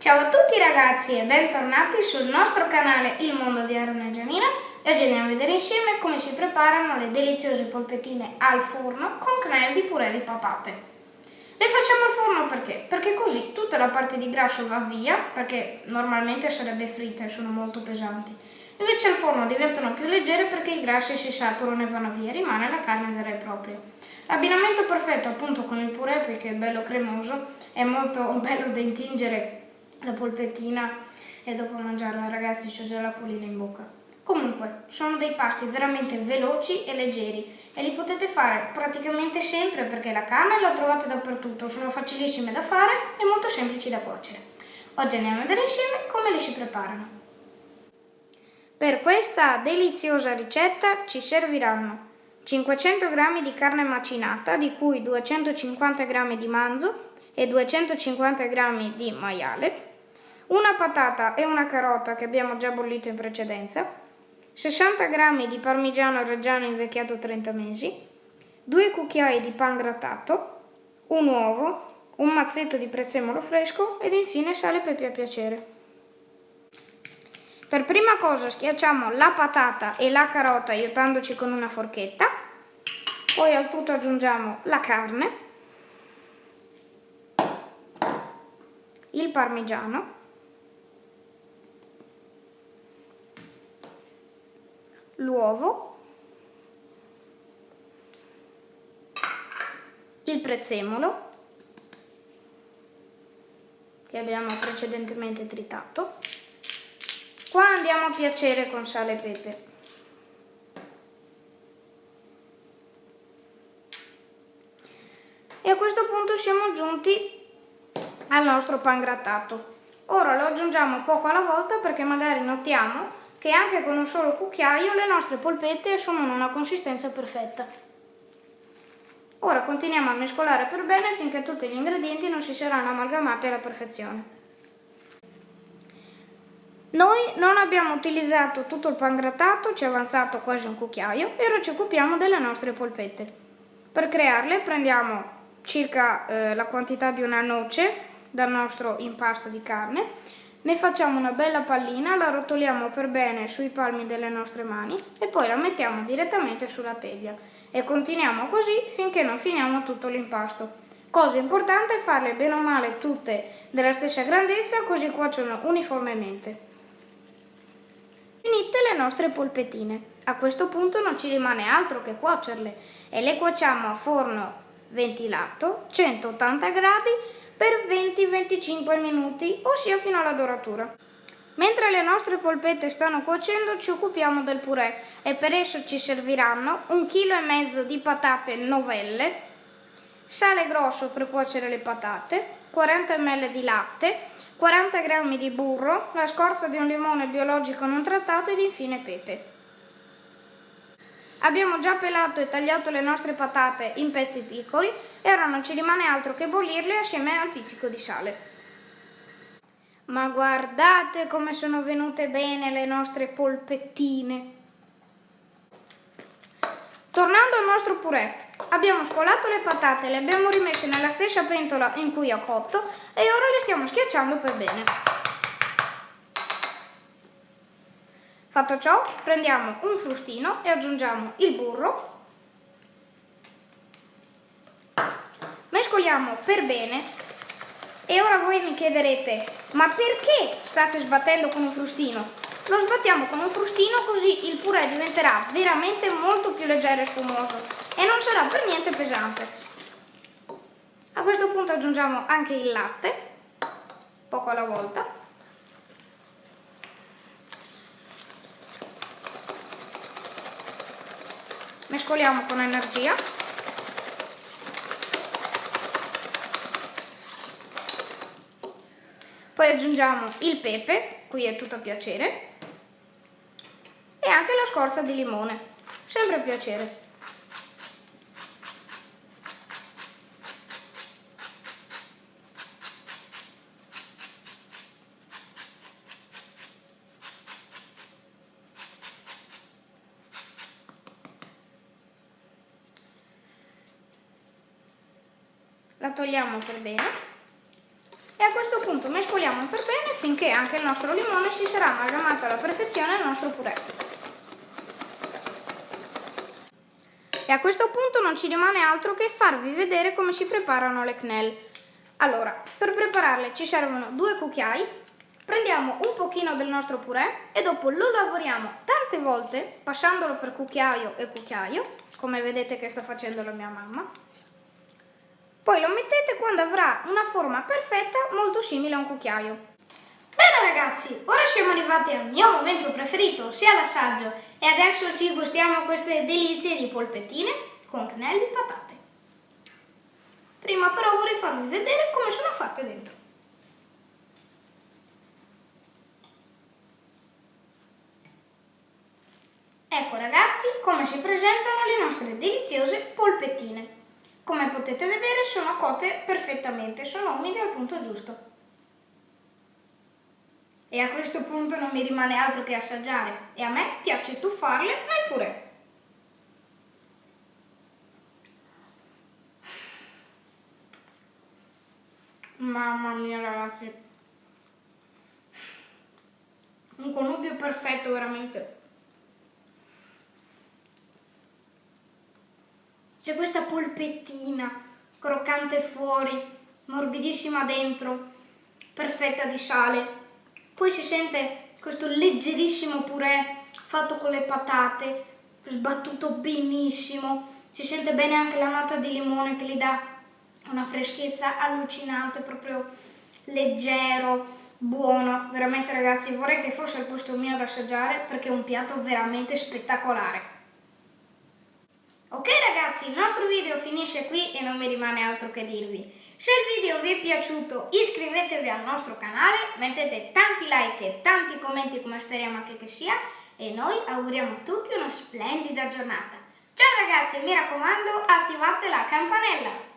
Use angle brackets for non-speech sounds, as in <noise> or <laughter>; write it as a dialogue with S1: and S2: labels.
S1: Ciao a tutti ragazzi e bentornati sul nostro canale Il Mondo di Aaron e Gianina e oggi andiamo a vedere insieme come si preparano le deliziose polpettine al forno con cannella di purè di patate. Le facciamo al forno perché? Perché così tutta la parte di grasso va via, perché normalmente sarebbe fritta e sono molto pesanti. Invece al forno diventano più leggere perché i grassi si saturano e vanno via, rimane la carne vera e propria. L'abbinamento perfetto appunto con il purè perché è bello cremoso, è molto <laughs> bello da intingere la polpettina e dopo mangiarla ragazzi c'è già la pulina in bocca. Comunque, sono dei pasti veramente veloci e leggeri e li potete fare praticamente sempre perché la carne la trovate dappertutto, sono facilissime da fare e molto semplici da cuocere. Oggi andiamo a vedere insieme come le si preparano. Per questa deliziosa ricetta ci serviranno 500 g di carne macinata, di cui 250 g di manzo e 250 g di maiale, una patata e una carota che abbiamo già bollito in precedenza, 60 g di parmigiano reggiano invecchiato 30 mesi, 2 cucchiai di pan grattato, un uovo, un mazzetto di prezzemolo fresco ed infine sale e pepe a piacere. Per prima cosa schiacciamo la patata e la carota aiutandoci con una forchetta, poi al tutto aggiungiamo la carne, il parmigiano, l'uovo, il prezzemolo che abbiamo precedentemente tritato. Qua andiamo a piacere con sale e pepe. E a questo punto siamo giunti al nostro pan grattato. Ora lo aggiungiamo poco alla volta perché magari notiamo che anche con un solo cucchiaio le nostre polpette assumono una consistenza perfetta. Ora continuiamo a mescolare per bene finché tutti gli ingredienti non si saranno amalgamati alla perfezione. Noi non abbiamo utilizzato tutto il pan grattato, ci è avanzato quasi un cucchiaio e ora ci occupiamo delle nostre polpette. Per crearle prendiamo circa eh, la quantità di una noce dal nostro impasto di carne ne facciamo una bella pallina, la rotoliamo per bene sui palmi delle nostre mani e poi la mettiamo direttamente sulla teglia e continuiamo così finché non finiamo tutto l'impasto. Cosa importante è farle bene o male tutte della stessa grandezza così cuociono uniformemente. Finite le nostre polpettine. A questo punto non ci rimane altro che cuocerle e le cuociamo a forno ventilato, 180 gradi per 20-25 minuti, ossia fino alla doratura. Mentre le nostre polpette stanno cuocendo ci occupiamo del purè e per esso ci serviranno 1,5 kg di patate novelle, sale grosso per cuocere le patate, 40 ml di latte, 40 g di burro, la scorza di un limone biologico non trattato ed infine pepe. Abbiamo già pelato e tagliato le nostre patate in pezzi piccoli e ora non ci rimane altro che bollirle assieme al pizzico di sale. Ma guardate come sono venute bene le nostre polpettine! Tornando al nostro purè, abbiamo scolato le patate, le abbiamo rimesse nella stessa pentola in cui ho cotto e ora le stiamo schiacciando per bene. Fatto ciò, prendiamo un frustino e aggiungiamo il burro. Mescoliamo per bene e ora voi mi chiederete, ma perché state sbattendo con un frustino? Lo sbattiamo con un frustino così il purè diventerà veramente molto più leggero e spumoso e non sarà per niente pesante. A questo punto aggiungiamo anche il latte, poco alla volta. Mescoliamo con energia. Poi aggiungiamo il pepe qui è tutto a piacere e anche la scorza di limone sempre a piacere la togliamo per bene e a questo punto mescoliamo per bene finché anche il nostro limone si sarà amalgamato alla perfezione al nostro purè. E a questo punto non ci rimane altro che farvi vedere come si preparano le quenelle. Allora, per prepararle ci servono due cucchiai, prendiamo un pochino del nostro purè e dopo lo lavoriamo tante volte passandolo per cucchiaio e cucchiaio, come vedete che sta facendo la mia mamma. Poi lo mettete quando avrà una forma perfetta molto simile a un cucchiaio. Bene ragazzi, ora siamo arrivati al mio momento preferito, sia l'assaggio, e adesso ci gustiamo queste delizie di polpettine con knelli di patate. Prima però vorrei farvi vedere come sono fatte dentro. Ecco ragazzi come si presentano le nostre deliziose polpettine. Come potete vedere sono cotte perfettamente, sono umide al punto giusto. E a questo punto non mi rimane altro che assaggiare e a me piace tuffarle nel purè. Mamma mia ragazzi. Un connubio perfetto veramente. C'è questa polpettina croccante fuori, morbidissima dentro, perfetta di sale. Poi si sente questo leggerissimo purè fatto con le patate, sbattuto benissimo. Si sente bene anche la nota di limone che gli dà una freschezza allucinante, proprio leggero, buono. Veramente ragazzi vorrei che fosse il posto mio ad assaggiare perché è un piatto veramente spettacolare. Ok ragazzi, il nostro video finisce qui e non mi rimane altro che dirvi. Se il video vi è piaciuto iscrivetevi al nostro canale, mettete tanti like e tanti commenti come speriamo anche che sia e noi auguriamo a tutti una splendida giornata. Ciao ragazzi mi raccomando attivate la campanella!